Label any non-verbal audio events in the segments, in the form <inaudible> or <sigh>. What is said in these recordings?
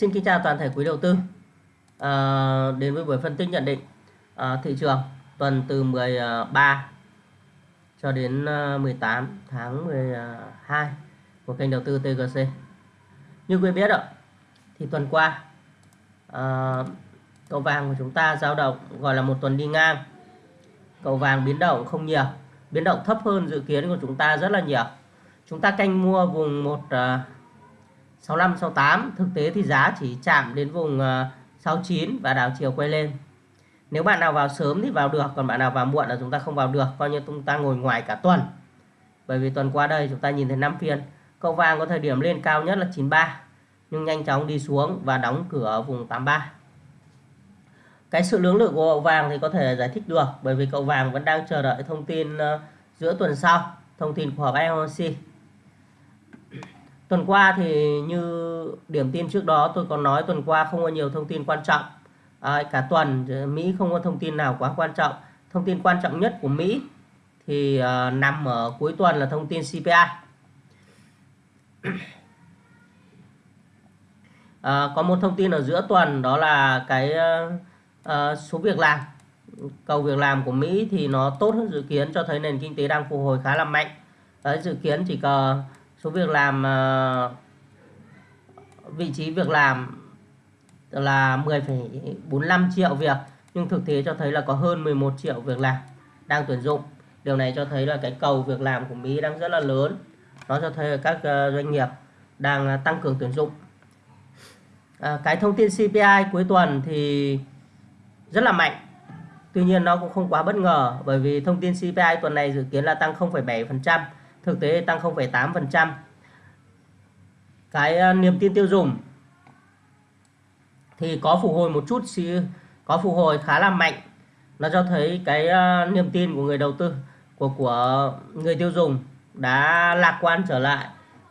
Xin kính chào toàn thể quý đầu tư à, đến với buổi phân tích nhận định à, thị trường tuần từ 13 cho đến ờ, 18 tháng 12 của kênh đầu tư TGC. Như quý biết ạ, thì tuần qua à, cầu vàng của chúng ta dao động gọi là một tuần đi ngang. Cầu vàng biến động không nhiều, biến động thấp hơn dự kiến của chúng ta rất là nhiều. Chúng ta canh mua vùng một uh, 65 68 thực tế thì giá chỉ chạm đến vùng ờ, 69 và đảo chiều quay lên. Nếu bạn nào vào sớm thì vào được, còn bạn nào vào muộn là chúng ta không vào được, coi như chúng ta ngồi ngoài cả tuần. Bởi vì tuần qua đây chúng ta nhìn thấy 5 phiên, cầu vàng có thời điểm lên cao nhất là 93 nhưng nhanh chóng đi xuống và đóng cửa ở vùng 83 cái sự lưỡng lự của cậu vàng thì có thể giải thích được, bởi vì cậu vàng vẫn đang chờ đợi thông tin ờ, giữa tuần sau, thông tin của họp FOMC Tuần qua thì như điểm tin trước đó tôi còn nói tuần qua không có nhiều thông tin quan trọng. À, cả tuần Mỹ không có thông tin nào quá quan trọng. Thông tin quan trọng nhất của Mỹ thì uh, nằm ở cuối tuần là thông tin CPI. <clears throat> À, có một thông tin ở giữa tuần đó là cái uh, uh, số việc làm cầu việc làm của Mỹ thì nó tốt hơn dự kiến cho thấy nền kinh tế đang phục hồi khá là mạnh. Đấy, dự kiến chỉ cần số việc làm uh, vị trí việc làm là 10,45 triệu việc nhưng thực tế cho thấy là có hơn 11 triệu việc làm đang tuyển dụng. Điều này cho thấy là cái cầu việc làm của Mỹ đang rất là lớn. Nó cho thấy là các uh, doanh nghiệp đang uh, tăng cường tuyển dụng. À, cái thông tin CPI cuối tuần thì rất là mạnh. Tuy nhiên nó cũng không quá bất ngờ bởi vì thông tin CPI tuần này dự kiến là tăng 0,7% thực tế tăng 0,8%. Cái ờ, niềm tin tiêu dùng thì có phục hồi một chút có phục hồi khá là mạnh. Nó cho thấy cái ờ, niềm tin của người đầu tư của của người tiêu dùng đã lạc quan trở lại.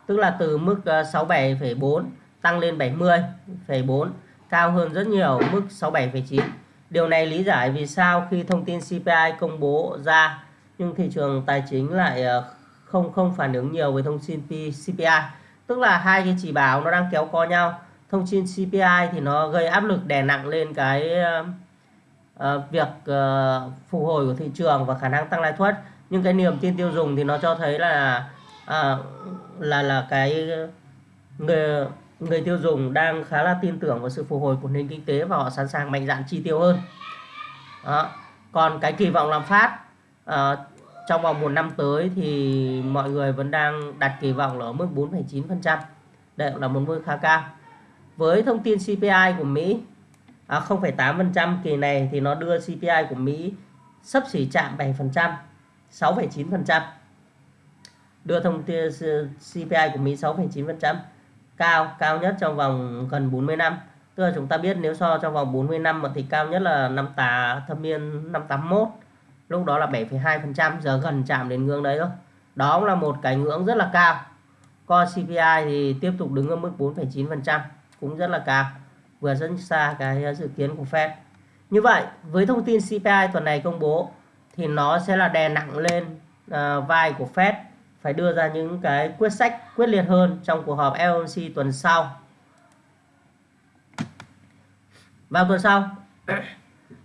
Tức là từ mức ờ, 67,4 tăng lên 70,4 cao hơn rất nhiều mức 67,9. Điều này lý giải vì sao khi thông tin CPI công bố ra nhưng thị trường tài chính lại không không phản ứng nhiều với thông tin CPI tức là hai cái chỉ báo nó đang kéo co nhau. Thông tin CPI thì nó gây áp lực đè nặng lên cái uh, việc uh, phục hồi của thị trường và khả năng tăng lãi suất. Nhưng cái niềm tin tiêu dùng thì nó cho thấy là uh, là là cái người người tiêu dùng đang khá là tin tưởng vào sự phục hồi của nền kinh tế và họ sẵn sàng mạnh dạn chi tiêu hơn. Đó. còn cái kỳ vọng lạm phát uh, trong vòng một năm tới thì mọi người vẫn đang đặt kỳ vọng là ở mức 4,9%. Đây là một mức khá cao. Với thông tin CPI của Mỹ à, 0,8% kỳ này thì nó đưa CPI của Mỹ sắp xỉ chạm 7%, 6,9%. Đưa thông tin CPI của Mỹ 6,9%, cao, cao nhất trong vòng gần 40 năm. Tức là chúng ta biết nếu so trong vòng 40 năm thì cao nhất là năm tà thâm niên năm 81 lúc đó là 7,2% giờ gần chạm đến ngưỡng đấy rồi. Đó cũng là một cái ngưỡng rất là cao. Còn CPI thì tiếp tục đứng ở mức 4,9% cũng rất là cao. Vừa rất xa cái dự kiến của Fed. Như vậy với thông tin CPI tuần này công bố thì nó sẽ là đè nặng lên uh, vai của Fed phải đưa ra những cái quyết sách quyết liệt hơn trong cuộc họp FOMC tuần sau. Vào tuần sau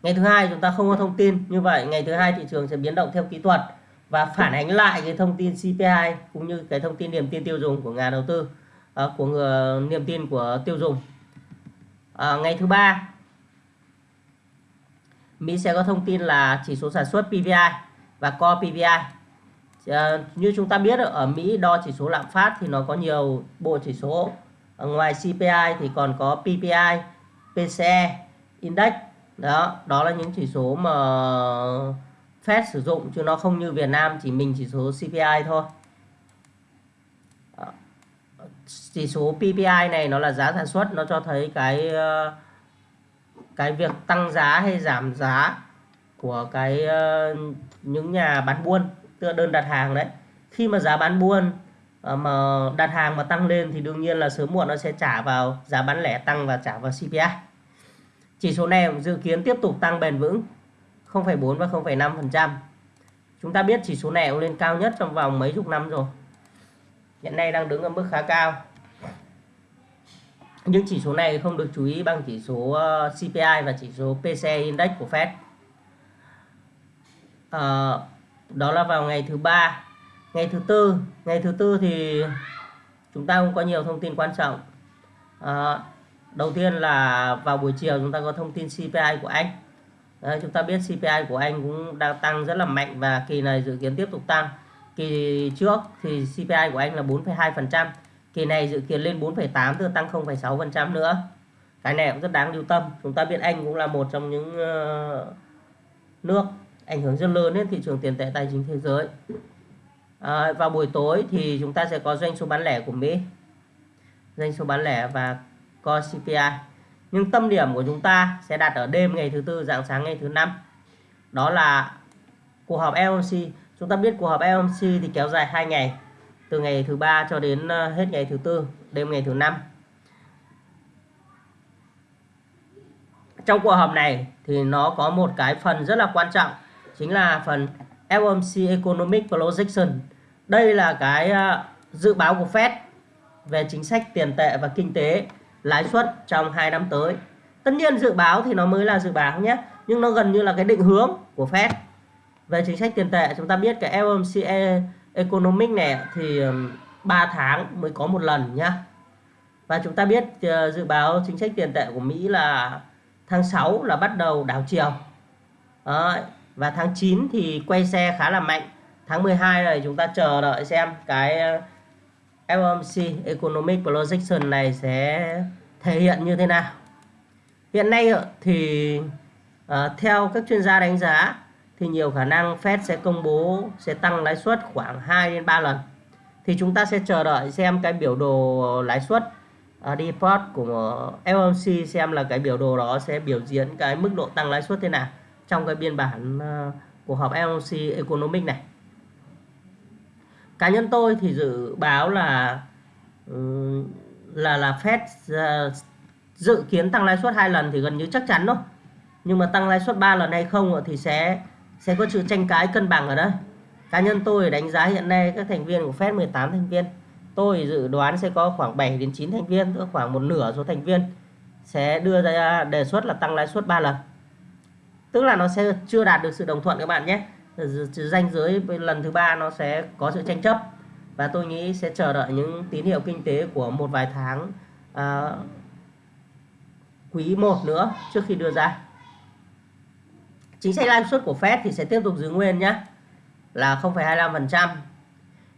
ngày thứ hai chúng ta không có thông tin như vậy ngày thứ hai thị trường sẽ biến động theo kỹ thuật và phản ánh lại cái thông tin CPI cũng như cái thông tin niềm tin tiêu dùng của nhà đầu tư à, của người, niềm tin của tiêu dùng. À, ngày thứ ba Mỹ sẽ có thông tin là chỉ số sản xuất PPI và Core PPI à, ờ, như chúng ta biết ở Mỹ đo chỉ số lạm phát thì nó có nhiều bộ chỉ số ở ngoài CPI thì còn có PPI PCE Index đó đó là những chỉ số mà Fed sử dụng, chứ nó không như Việt Nam, chỉ mình chỉ số CPI thôi. Chỉ số PPI này nó là giá sản xuất, nó cho thấy cái ờ, cái việc tăng giá hay giảm giá của cái ờ, những nhà bán buôn, tức đơn đặt hàng đấy. Khi mà giá bán buôn ờ, mà đặt hàng mà tăng lên thì đương nhiên là sớm muộn nó sẽ trả vào, giá bán lẻ tăng và trả vào CPI chỉ số này dự kiến tiếp tục tăng bền vững 0,4 và 0,5%. Chúng ta biết chỉ số này cũng lên cao nhất trong vòng mấy chục năm rồi. Hiện nay đang đứng ở mức khá cao. những chỉ số này không được chú ý bằng chỉ số ờ, CPI và chỉ số PCE Index của Fed à, đó là vào ngày thứ ba ngày thứ tư ngày thứ tư thì chúng ta cũng có nhiều thông tin quan trọng à, đầu tiên là vào buổi chiều chúng ta có thông tin CPI của Anh. Đấy, chúng ta biết CPI của Anh cũng đang tăng rất là mạnh và kỳ này dự kiến tiếp tục tăng. Kỳ trước thì CPI của Anh là 4,2% kỳ này dự kiến lên 4,8 tức là tăng 0,6% nữa. Cái này cũng rất đáng lưu tâm. Chúng ta biết Anh cũng là một trong những ờ, nước ảnh hưởng rất lớn đến thị trường tiền tệ tài chính thế giới. À, vào buổi tối thì chúng ta sẽ có doanh số bán lẻ của Mỹ. Doanh số bán lẻ và co CPI nhưng tâm điểm của chúng ta sẽ đặt ở đêm ngày thứ tư, dạng sáng ngày thứ năm. Đó là cuộc họp FOMC chúng ta biết cuộc họp FOMC thì kéo dài 2 ngày, từ ngày thứ ba cho đến ờ, hết ngày thứ tư, đêm ngày thứ năm. Trong cuộc họp này thì nó có một cái phần rất là quan trọng, chính là phần FOMC Economic Projection. Đây là cái ờ, dự báo của Fed về chính sách tiền tệ và kinh tế lãi suất trong 2 năm tới. Tất nhiên dự báo thì nó mới là dự báo nhé, nhưng nó gần như là cái định hướng của Fed. Về chính sách tiền tệ, chúng ta biết cái FOMC Economic này thì 3 tháng mới có một lần nhá. Và chúng ta biết ờ, dự báo chính sách tiền tệ của Mỹ là tháng 6 là bắt đầu đảo chiều. Và tháng 9 thì quay xe khá là mạnh. Tháng 12 này chúng ta chờ đợi xem cái FOMC Economic Projection này sẽ thể hiện như thế nào? Hiện nay thì uh, theo các chuyên gia đánh giá thì nhiều khả năng Fed sẽ công bố sẽ tăng lãi suất khoảng 2 đến 3 lần. Thì chúng ta sẽ chờ đợi xem cái biểu đồ lãi suất uh, default của FOMC xem là cái biểu đồ đó sẽ biểu diễn cái mức độ tăng lãi suất thế nào trong cái biên bản uh, của họp FOMC Economic này cá nhân tôi thì dự báo là ừ, là là Fed ờ, dự kiến tăng lãi suất hai lần thì gần như chắc chắn thôi. Nhưng mà tăng lãi suất 3 lần hay không thì sẽ sẽ có sự tranh cãi cân bằng ở đây. Cá nhân tôi đánh giá hiện nay các thành viên của Fed 18 thành viên. Tôi dự đoán sẽ có khoảng 7 đến 9 thành viên, tức khoảng một nửa số thành viên sẽ đưa ra đề xuất là tăng lãi suất 3 lần. Tức là nó sẽ chưa đạt được sự đồng thuận các bạn nhé danh giới lần thứ ba nó sẽ có sự tranh chấp. Và tôi nghĩ sẽ chờ đợi những tín hiệu kinh tế của một vài tháng à, quý 1 nữa trước khi đưa ra. Chính sách lãi suất của Fed thì sẽ tiếp tục giữ nguyên nhé là 0,25%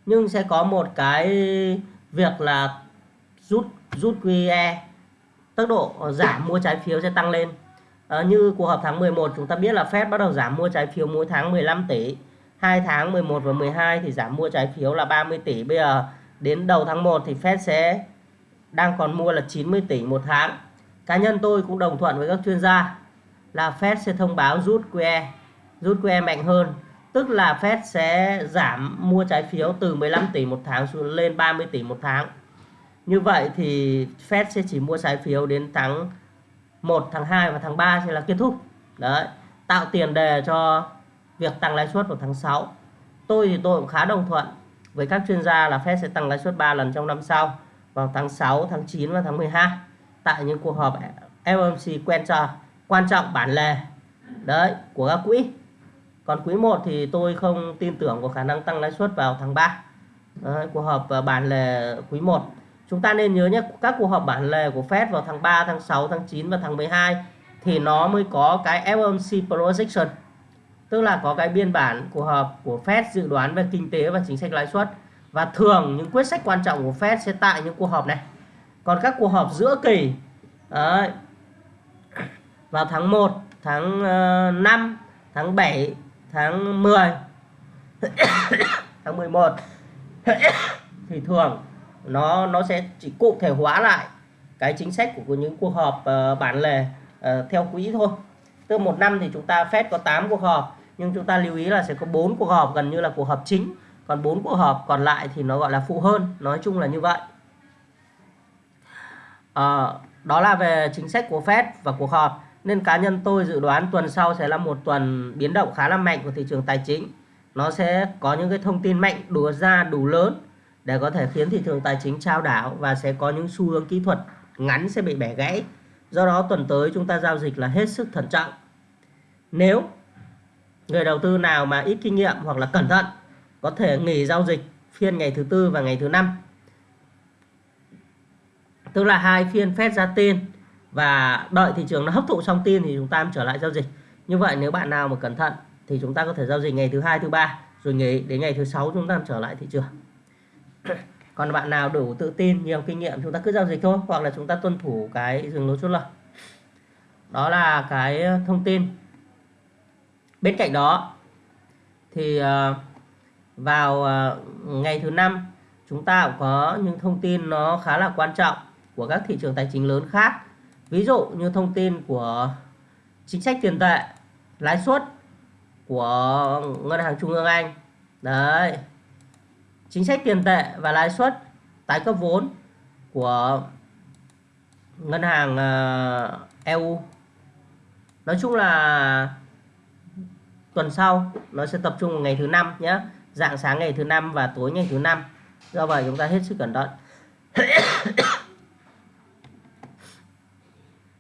nhưng sẽ có một cái việc là rút rút QE tốc độ giảm mua trái phiếu sẽ tăng lên à, như cuộc họp tháng 11 chúng ta biết là Fed bắt đầu giảm mua trái phiếu mỗi tháng 15 tỷ. Hai tháng 11 và 12 thì giảm mua trái phiếu là 30 tỷ. Bây giờ đến đầu tháng 1 thì Fed sẽ đang còn mua là 90 tỷ một tháng. Cá nhân tôi cũng đồng thuận với các chuyên gia là Fed sẽ thông báo rút QE rút QE mạnh hơn. Tức là Fed sẽ giảm mua trái phiếu từ 15 tỷ một tháng xuống lên 30 tỷ một tháng. Như vậy thì Fed sẽ chỉ mua trái phiếu đến tháng 1 tháng 2 và tháng 3 sẽ là kết thúc. Đấy tạo tiền đề cho việc tăng lãi suất vào tháng 6 tôi thì tôi cũng khá đồng thuận với các chuyên gia là Fed sẽ tăng lãi suất 3 lần trong năm sau vào tháng 6 tháng 9 và tháng 12 tại những cuộc họp FOMC quen trò quan trọng bản lề đấy của các quỹ. Còn quý 1 thì tôi không tin tưởng có khả năng tăng lãi suất vào tháng 3 đấy, cuộc họp ờ, bản lề quý 1 chúng ta nên nhớ nhé các cuộc họp bản lề của Fed vào tháng 3 tháng 6 tháng 9 và tháng 12 thì nó mới có cái FOMC projection tức là có cái biên bản của họp của Fed dự đoán về kinh tế và chính sách lãi suất. Và thường những quyết sách quan trọng của Fed sẽ tại những cuộc họp này. Còn các cuộc họp giữa kỳ đấy, vào tháng 1 tháng ờ, 5 tháng 7 tháng 10 <coughs> tháng 11 <coughs> thì thường nó nó sẽ chỉ cụ thể hóa lại cái chính sách của những cuộc họp ờ, uh, bản lề uh, ờ, theo quỹ thôi. Tức một năm thì chúng ta Fed có 8 cuộc họp nhưng chúng ta lưu ý là sẽ có bốn cuộc họp gần như là cuộc họp chính. Còn bốn cuộc họp còn lại thì nó gọi là phụ hơn nói chung là như vậy. À, đó là về chính sách của Fed và cuộc họp. Nên cá nhân tôi dự đoán tuần sau sẽ là một tuần biến động khá là mạnh của thị trường tài chính. Nó sẽ có những cái thông tin mạnh đùa ra đủ lớn để có thể khiến thị trường tài chính trao đảo và sẽ có những xu hướng kỹ thuật ngắn sẽ bị bẻ gãy. Do đó, tuần tới chúng ta giao dịch là hết sức thận trọng. Nếu người đầu tư nào mà ít kinh nghiệm hoặc là cẩn thận, có thể nghỉ giao dịch phiên ngày thứ tư và ngày thứ năm. Tức là hai phiên phép ra tin và đợi thị trường nó hấp thụ xong tin thì chúng ta trở lại giao dịch. Như vậy, nếu bạn nào mà cẩn thận thì chúng ta có thể giao dịch ngày thứ hai, thứ ba, rồi nghỉ đến ngày thứ sáu chúng ta trở lại thị trường. <coughs> còn bạn nào đủ tự tin, nhiều kinh nghiệm, chúng ta cứ giao dịch thôi, hoặc là chúng ta tuân thủ cái dừng lỗ chốt lời đó là cái thông tin. Bên cạnh đó, thì ờ, vào ờ, ngày thứ năm, chúng ta cũng có những thông tin nó khá là quan trọng của các thị trường tài chính lớn khác. Ví dụ như thông tin của chính sách tiền tệ, lãi suất của ngân hàng trung ương anh. Đấy chính sách tiền tệ và lãi suất tái cấp vốn của ngân hàng ờ, EU nói chung là tuần sau nó sẽ tập trung vào ngày thứ năm nhé dạng sáng ngày thứ năm và tối ngày thứ năm. Do vậy chúng ta hết sức cẩn thận. <coughs>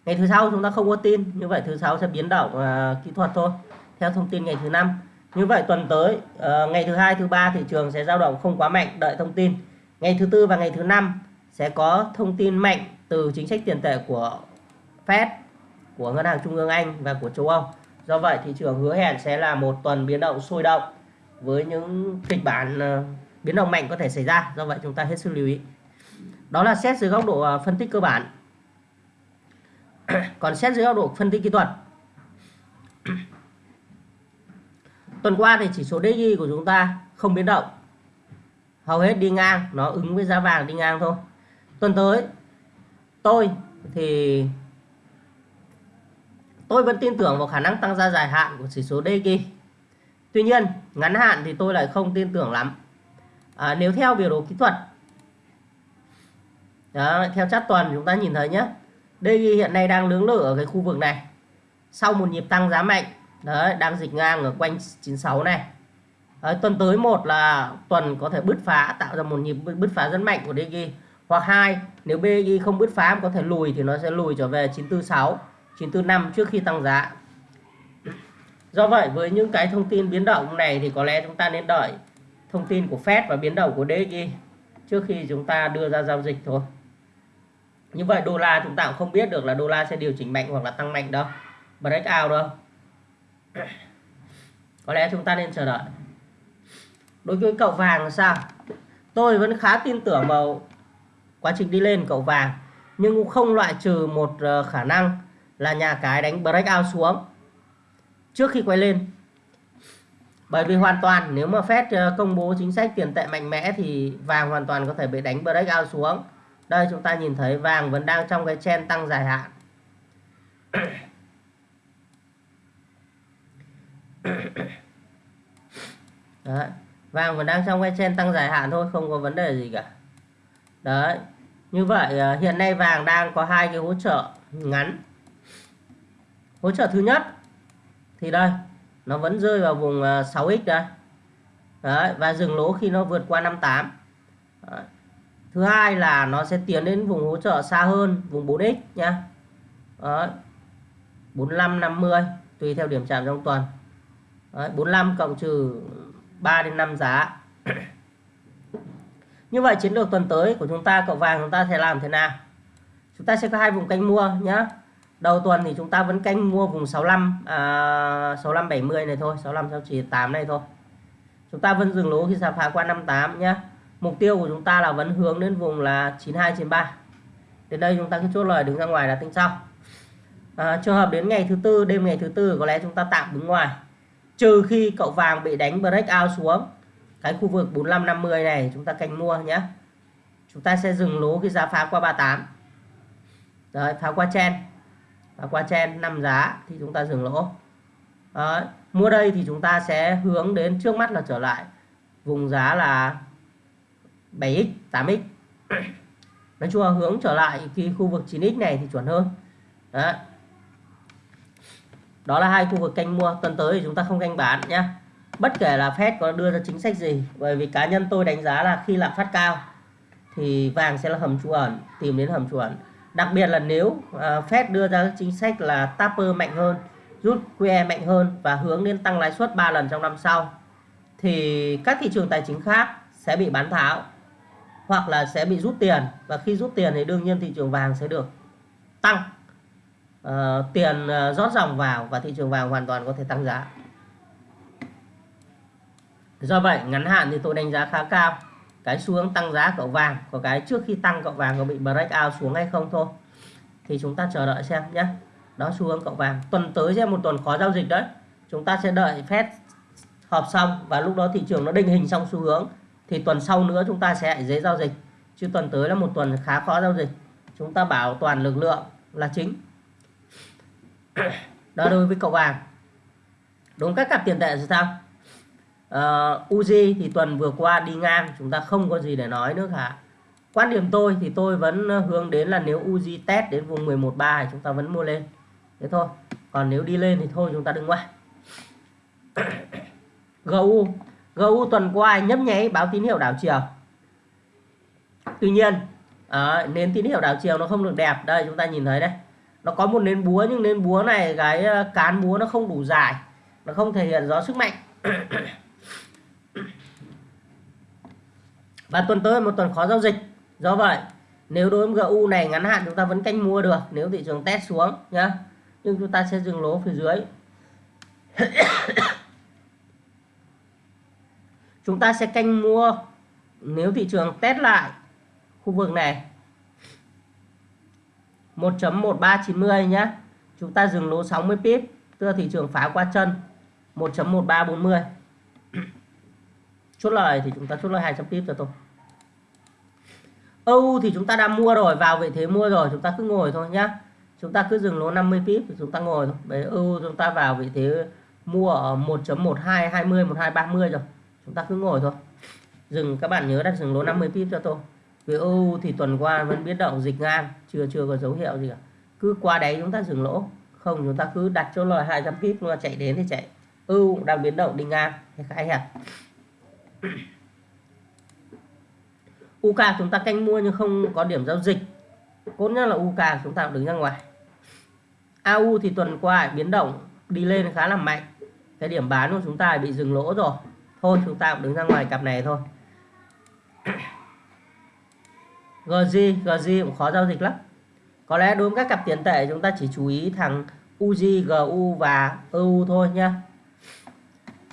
Ngày thứ sáu chúng ta không có tin như vậy thứ sáu sẽ biến động uh, kỹ thuật thôi. Theo thông tin ngày thứ năm như vậy tuần tới uh, ngày thứ hai thứ ba thị trường sẽ dao động không quá mạnh đợi thông tin. Ngày thứ tư và ngày thứ năm sẽ có thông tin mạnh từ chính sách tiền tệ của Fed của ngân hàng trung ương Anh và của châu Âu. Do vậy thị trường hứa hẹn sẽ là một tuần biến động sôi động với những kịch bản uh, biến động mạnh có thể xảy ra. Do vậy chúng ta hết sức lưu ý. Đó là xét dưới góc độ uh, phân tích cơ bản. <clears throat> Còn xét dưới góc độ phân tích kỹ thuật tuần qua thì chỉ số DXY của chúng ta không biến động. Hầu hết đi ngang nó ứng với giá vàng đi ngang thôi. Tuần tới tôi thì tôi vẫn tin tưởng vào khả năng tăng giá dài hạn của chỉ số DXY tuy nhiên ngắn hạn thì tôi lại không tin tưởng lắm. À, nếu theo biểu đồ kỹ thuật đó, theo chart tuần chúng ta nhìn thấy nhé DXY hiện nay đang lưỡng lự ở cái khu vực này. Sau một nhịp tăng giá mạnh đấy đang dịch ngang ở quanh 96 này. Đấy, tuần tới một là tuần có thể bứt phá tạo ra một nhịp bứt phá rất mạnh của DG hoặc hai nếu BXY không bứt phá có thể lùi thì nó sẽ lùi trở về 946 945 trước khi tăng giá. Do vậy với những cái thông tin biến động này thì có lẽ chúng ta nên đợi thông tin của Fed và biến động của DXY trước khi chúng ta đưa ra giao dịch thôi. Như vậy đô la chúng ta cũng không biết được là đô la sẽ điều chỉnh mạnh hoặc là tăng mạnh đâu. Breakout đâu? <coughs> có lẽ chúng ta nên chờ đợi. Đối với cậu vàng là sao? Tôi vẫn khá tin tưởng vào quá trình đi lên cậu vàng, nhưng cũng không loại trừ một ờ, khả năng là nhà cái đánh breakout xuống trước khi quay lên. Bởi vì hoàn toàn, nếu mà Fed ờ, công bố chính sách tiền tệ mạnh mẽ thì vàng hoàn toàn có thể bị đánh breakout xuống. Đây chúng ta nhìn thấy vàng vẫn đang trong cái chen tăng dài hạn. <coughs> Đấy. vàng vẫn đang trong cái trên tăng dài hạn thôi không có vấn đề gì cả. Đấy. Như vậy ờ, hiện nay vàng đang có hai cái hỗ trợ ngắn. Hỗ trợ thứ nhất thì đây nó vẫn rơi vào vùng ờ, 6x đây. Đấy, và dừng lỗ khi nó vượt qua 58 đấy. thứ hai là nó sẽ tiến đến vùng hỗ trợ xa hơn vùng 4x nhá đấy. 45 50 tùy theo điểm chạm trong tuần đấy, 45 cộng trừ 3 đến 5 giá. <clears throat> Như vậy chiến lược tuần tới của chúng ta cậu vàng chúng ta sẽ làm thế nào? Chúng ta sẽ có hai vùng canh mua nhá. Đầu tuần thì chúng ta vẫn canh mua vùng 65 à, 65 70 này thôi 65 68 này thôi. Chúng ta vẫn dừng lỗ khi giá phá qua 58 nhá. Mục tiêu của chúng ta là vẫn hướng đến vùng là 92 93 đến đây chúng ta cứ chốt lời đứng ra ngoài là tính sau. À, trường hợp đến ngày thứ tư đêm ngày thứ tư có lẽ chúng ta tạm đứng ngoài trừ khi cậu vàng bị đánh breakout xuống. Cái khu vực 4550 này chúng ta canh mua nhé. Chúng ta sẽ dừng lỗ khi giá phá qua 38 Đấy, phá qua chen. Phá qua chen 5 giá thì chúng ta dừng lỗ. Đấy, mua đây thì chúng ta sẽ hướng đến trước mắt là trở lại vùng giá là 7x 8x nói chung là hướng trở lại khi khu vực 9x này thì chuẩn hơn. Đấy đó là hai khu vực canh mua. Tuần tới thì chúng ta không canh bán nhé bất kể là Fed có đưa ra chính sách gì bởi vì cá nhân tôi đánh giá là khi lạm phát cao thì vàng sẽ là hầm trú ẩn tìm đến hầm trú ẩn. Đặc biệt là nếu uh, Fed đưa ra chính sách là taper mạnh hơn rút QE mạnh hơn và hướng đến tăng lãi suất 3 lần trong năm sau thì các thị trường tài chính khác sẽ bị bán tháo hoặc là sẽ bị rút tiền. Và khi rút tiền thì đương nhiên thị trường vàng sẽ được tăng uh, tiền uh, rót dòng vào và thị trường vàng hoàn toàn có thể tăng giá. Do vậy ngắn hạn thì tôi đánh giá khá cao. Cái xu hướng tăng giá cậu vàng có cái trước khi tăng cậu vàng có bị break out xuống hay không thôi. Thì chúng ta chờ đợi xem nhé. Đó xu hướng cậu vàng. Tuần tới sẽ một tuần khó giao dịch đấy. Chúng ta sẽ đợi phép họp xong và lúc đó thị trường nó định hình xong xu hướng thì tuần sau nữa chúng ta sẽ dễ giao dịch. Chứ tuần tới là một tuần khá khó giao dịch. Chúng ta bảo toàn lực lượng là chính đó đối với cậu vàng đúng các cặp tiền tệ thì sao? Ờ, uh, Uzi thì tuần vừa qua đi ngang chúng ta không có gì để nói nữa cả. Quan điểm tôi thì tôi vẫn ờ, hướng đến là nếu Uzi test đến vùng 11.3 thì chúng ta vẫn mua lên. Thế thôi. Còn nếu đi lên thì thôi chúng ta đừng qua. <coughs> GU GU tuần qua nhấp nháy báo tín hiệu đảo chiều. Tuy nhiên ờ, à, nến tín hiệu đảo chiều nó không được đẹp. Đây chúng ta nhìn thấy đây nó có một nến búa, nhưng nến búa này, cái ờ, cán búa nó không đủ dài. Nó không thể hiện rõ sức mạnh. <coughs> Và tuần tới một tuần khó giao dịch. Do vậy, nếu đối với GU này ngắn hạn chúng ta vẫn canh mua được, nếu thị trường test xuống, nhá, nhưng chúng ta sẽ dừng lỗ phía dưới. <coughs> Chúng ta sẽ canh mua, nếu thị trường test lại khu vực này 1.1390 nhé chúng ta dừng lỗ 60 pip, tức là thị trường phá qua chân. 1.1340 chốt lời thì chúng ta chốt lời 200 pip cho tôi. EU thì chúng ta đã mua rồi, vào vị thế mua rồi, chúng ta cứ ngồi thôi nhá. Chúng ta cứ dừng lỗ 50 pip thì chúng ta ngồi thôi. Đấy EU chúng ta vào vị thế mua ở 1.1220 1230 rồi. Chúng ta cứ ngồi thôi. Dừng, các bạn nhớ đặt dừng lỗ 50 pip cho tôi vì EU thì tuần qua vẫn biến động dịch ngang, chưa chưa có dấu hiệu gì cả. Cứ qua đấy chúng ta dừng lỗ. Không, chúng ta cứ đặt chỗ lời 200 pip mà chạy đến thì chạy. EU đang biến động đi ngang. Thì khá hẹp UK chúng ta canh mua nhưng không có điểm giao dịch. Cốt nhất là UK chúng ta đứng ra ngoài. AU thì tuần qua biến động đi lên khá là mạnh. Cái điểm bán của chúng ta bị dừng lỗ rồi. Thôi, chúng ta cũng đứng ra ngoài cặp này thôi. GG GG cũng khó giao dịch lắm. Có lẽ đối với các cặp tiền tệ chúng ta chỉ chú ý thằng UZ GU và EU thôi nha.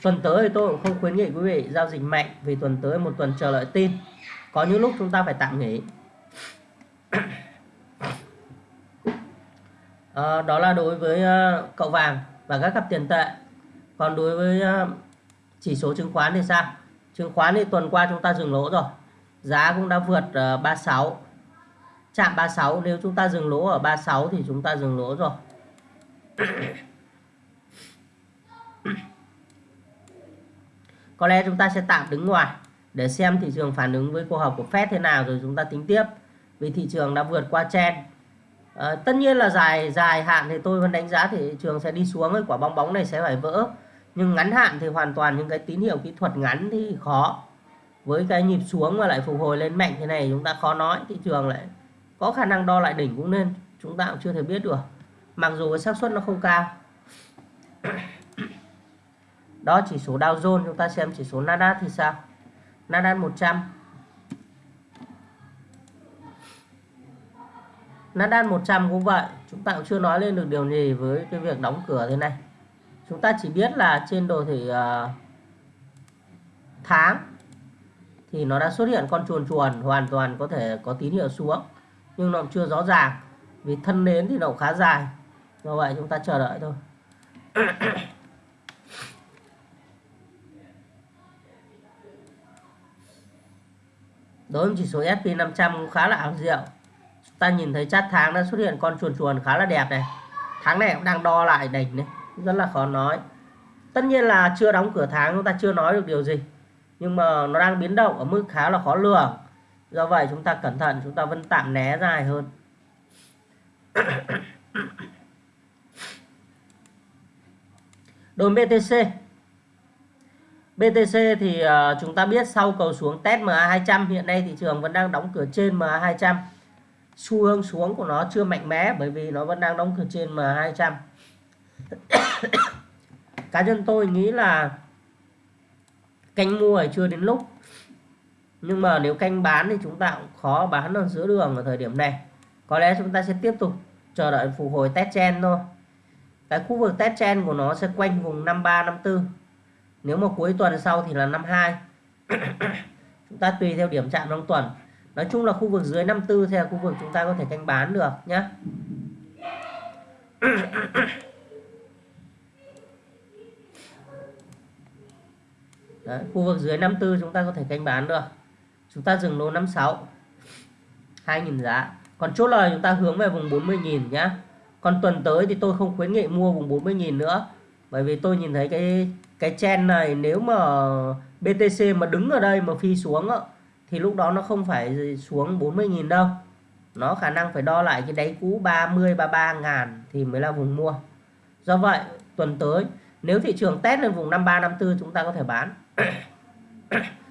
Tuần tới thì tôi cũng không khuyến nghị quý vị giao dịch mạnh vì tuần tới một tuần chờ lợi tin. Có những lúc chúng ta phải tạm nghỉ. À, <coughs> đó là đối với uh, cậu vàng và các cặp tiền tệ. Còn đối với uh, chỉ số chứng khoán thì sao? Chứng khoán thì tuần qua chúng ta dừng lỗ rồi giá cũng đã vượt ờ, 36 chạm 36 nếu chúng ta dừng lỗ ở 36 thì chúng ta dừng lỗ rồi. <coughs> Có lẽ chúng ta sẽ tạm đứng ngoài để xem thị trường phản ứng với cuộc họp của Fed thế nào rồi chúng ta tính tiếp vì thị trường đã vượt qua chen à, ờ, tất nhiên là dài dài hạn thì tôi vẫn đánh giá thị trường sẽ đi xuống ấy quả bong bóng này sẽ phải vỡ. Nhưng ngắn hạn thì hoàn toàn những cái tín hiệu kỹ thuật ngắn thì khó với cái nhịp xuống mà lại phục hồi lên mạnh thế này chúng ta khó nói thị trường lại có khả năng đo lại đỉnh cũng nên chúng ta cũng chưa thể biết được. Mặc dù cái xác suất nó không cao. <coughs> Đó chỉ số Dow Jones chúng ta xem chỉ số Nasdaq thì sao? Nasdaq 100 Nasdaq 100 cũng vậy chúng ta cũng chưa nói lên được điều gì với cái việc đóng cửa thế này. Chúng ta chỉ biết là trên đồ thị uh, tháng thì nó đã xuất hiện con chuồn chuồn, hoàn toàn có thể có tín hiệu xuống, nhưng nó chưa rõ ràng, vì thân nến thì nó khá dài. Do vậy chúng ta chờ đợi thôi. <coughs> Đối với chỉ số S&P 500 cũng khá là ảo diệu. Chúng ta nhìn thấy chát tháng đã xuất hiện con chuồn chuồn khá là đẹp này. Tháng này cũng đang đo lại đỉnh này, rất là khó nói. Tất nhiên là chưa đóng cửa tháng, chúng ta chưa nói được điều gì nhưng mà nó đang biến động ở mức khá là khó lường. Do vậy chúng ta cẩn thận chúng ta vẫn tạm né dài hơn. <coughs> Đối với BTC BTC thì uh, chúng ta biết sau cầu xuống test MA200 hiện nay thị trường vẫn đang đóng cửa trên MA200 xu hướng xuống của nó chưa mạnh mẽ bởi vì nó vẫn đang đóng cửa trên M200 <coughs> cá nhân tôi nghĩ là canh mua thì chưa đến lúc. Nhưng mà nếu canh bán thì chúng ta cũng khó bán ở giữa đường ở thời điểm này. Có lẽ chúng ta sẽ tiếp tục chờ đợi phục hồi test chen thôi. Cái khu vực test chen của nó sẽ quanh vùng 53 54 nếu mà cuối tuần sau thì là 52 <coughs> chúng ta tùy theo điểm chạm trong tuần. Nói chung là khu vực dưới 54 thì là khu vực chúng ta có thể canh bán được nhé <coughs> <coughs> Đấy, khu vực dưới 54 chúng ta có thể canh bán được. Chúng ta dừng lô 56 2.000 giá. Còn chốt lời chúng ta hướng về vùng 40.000 nhá. Còn tuần tới thì tôi không khuyến nghị mua vùng 40.000 nữa bởi vì tôi nhìn thấy cái cái chen này nếu mà BTC mà đứng ở đây mà phi xuống thì lúc đó nó không phải xuống 40.000 đâu. Nó khả năng phải đo lại cái đáy cũ 30 33 ngàn thì mới là vùng mua. Do vậy tuần tới nếu thị trường test lên vùng 53 54 chúng ta có thể bán. <coughs>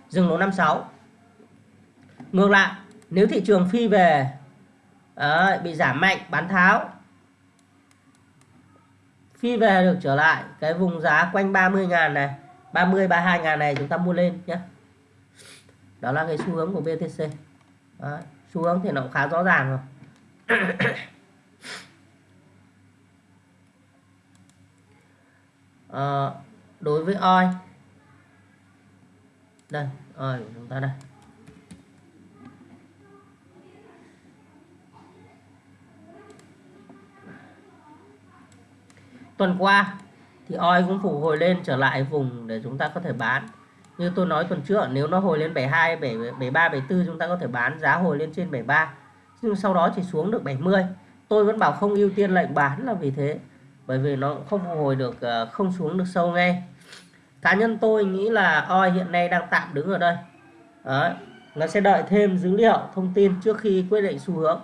dừng lỗ 56 ngược lại nếu thị trường phi về đấy, bị giảm mạnh bán tháo phi về được trở lại cái vùng giá quanh 30.000 này 30 32.000 này chúng ta mua lên nhé. Đó là cái xu hướng của BTC đấy, xu hướng thì nó cũng khá rõ ràng rồi. À, <coughs> đối với oi đây oi của chúng ta đây. Tuần qua thì oi cũng phục hồi lên trở lại vùng để chúng ta có thể bán. Như tôi nói tuần trước, nếu nó hồi lên 72 73 74 chúng ta có thể bán giá hồi lên trên 73 nhưng sau đó chỉ xuống được 70 tôi vẫn bảo không ưu tiên lệnh bán là vì thế. Bởi vì nó không phục hồi được ờ, không xuống được sâu ngay cá nhân tôi nghĩ là oi hiện nay đang tạm đứng ở đây. Đấy. nó sẽ đợi thêm dữ liệu, thông tin trước khi quyết định xu hướng.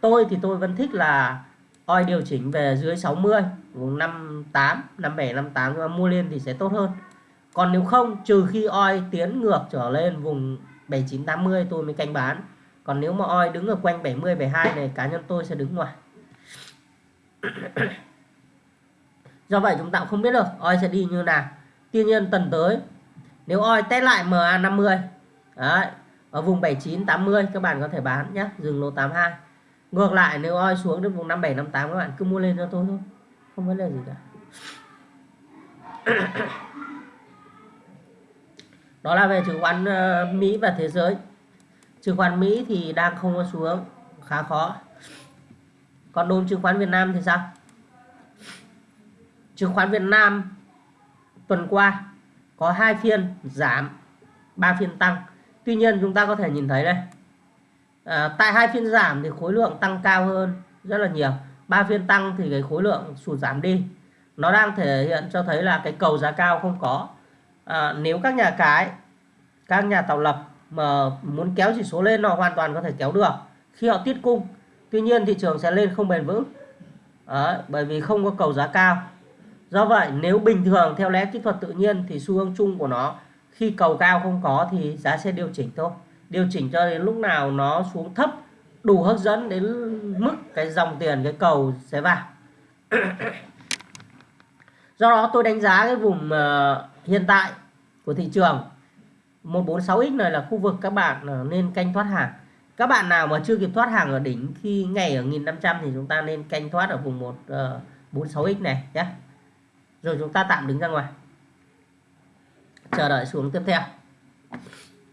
Tôi thì tôi vẫn thích là oi điều chỉnh về dưới 60 vùng 58 57 58 mà mua lên thì sẽ tốt hơn. Còn nếu không, trừ khi oi tiến ngược trở lên vùng 79 80 tôi mới canh bán. Còn nếu mà oi đứng ở quanh 70 72 này, cá nhân tôi sẽ đứng ngoài. <coughs> Do vậy chúng ta cũng không biết được oi sẽ đi như nào tuy nhiên tuần tới nếu oi test lại MA 50 đấy, ở vùng 79 80 các bạn có thể bán nhé dừng lô 82 ngược lại nếu oi xuống đến vùng 57 58 các bạn cứ mua lên cho tôi thôi không vấn đề gì cả. <coughs> Đó là về chứng khoán ờ, Mỹ và thế giới. Chứng khoán Mỹ thì đang không có xuống khá khó. Còn đồn chứng khoán Việt Nam thì sao? Chứng khoán Việt Nam tuần qua có hai phiên giảm ba phiên tăng. Tuy nhiên chúng ta có thể nhìn thấy đây à, tại hai phiên giảm thì khối lượng tăng cao hơn rất là nhiều. Ba phiên tăng thì cái khối lượng sụt giảm đi. Nó đang thể hiện cho thấy là cái cầu giá cao không có. À, nếu các nhà cái các nhà tạo lập mà muốn kéo chỉ số lên họ hoàn toàn có thể kéo được khi họ tiết cung. Tuy nhiên thị trường sẽ lên không bền vững. Đấy, bởi vì không có cầu giá cao do vậy, nếu bình thường theo lẽ kỹ thuật tự nhiên thì xu hướng chung của nó, khi cầu cao không có thì giá sẽ điều chỉnh thôi. Điều chỉnh cho đến lúc nào nó xuống thấp, đủ hấp dẫn đến mức cái dòng tiền, cái cầu sẽ vào. <coughs> Do đó, tôi đánh giá cái vùng ờ, hiện tại của thị trường 146x này là khu vực các bạn ờ, nên canh thoát hàng. Các bạn nào mà chưa kịp thoát hàng ở đỉnh khi ngày ở 1500 thì chúng ta nên canh thoát ở vùng 146X ờ, này nhé rồi chúng ta tạm đứng ra ngoài. Chờ đợi xuống tiếp theo.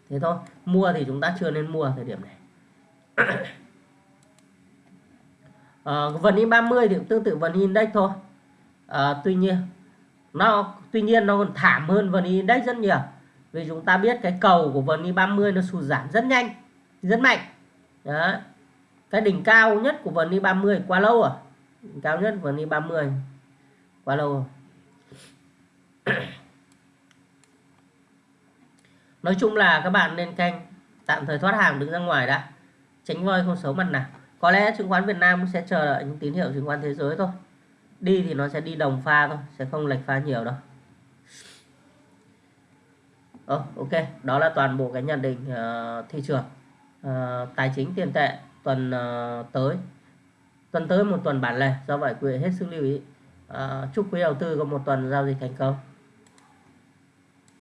Thế thôi mua thì chúng ta chưa nên mua thời điểm này. À, <coughs> vần in30 thì cũng tương tự vần index thôi. À, tuy nhiên nó tuy nhiên nó còn thảm hơn vần index rất nhiều. Vì chúng ta biết cái cầu của vần in30 nó sụt giảm rất nhanh rất mạnh. Đó cái đỉnh cao nhất của vần in30 quá lâu rồi đỉnh cao nhất vần in30 quá lâu rồi. <coughs> nói chung là các bạn nên canh tạm thời thoát hàng đứng ra ngoài đã. Tránh voi không xấu mặt nào có lẽ chứng khoán Việt Nam sẽ chờ đợi những tín hiệu chứng khoán thế giới thôi. Đi thì nó sẽ đi đồng pha thôi sẽ không lệch pha nhiều đâu. Oh, ok. Đó là toàn bộ cái nhận định uh, thị trường. Uh, tài chính tiền tệ tuần uh, tới. Tuần tới một tuần bản lề do vậy quý vị hết sức lưu ý. Uh, chúc quý đầu tư có một tuần giao dịch thành công.